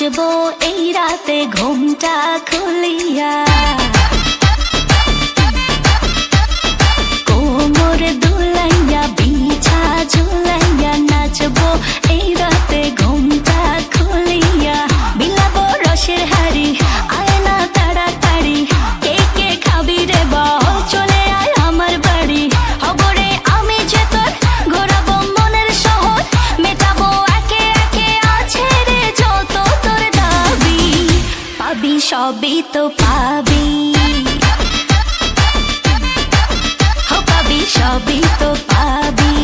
नाचबो ए राते घुमटा खुलिया সবই তো পাবি। ও পাবি সবই তো পাবি।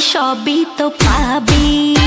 সবই তো পাবি।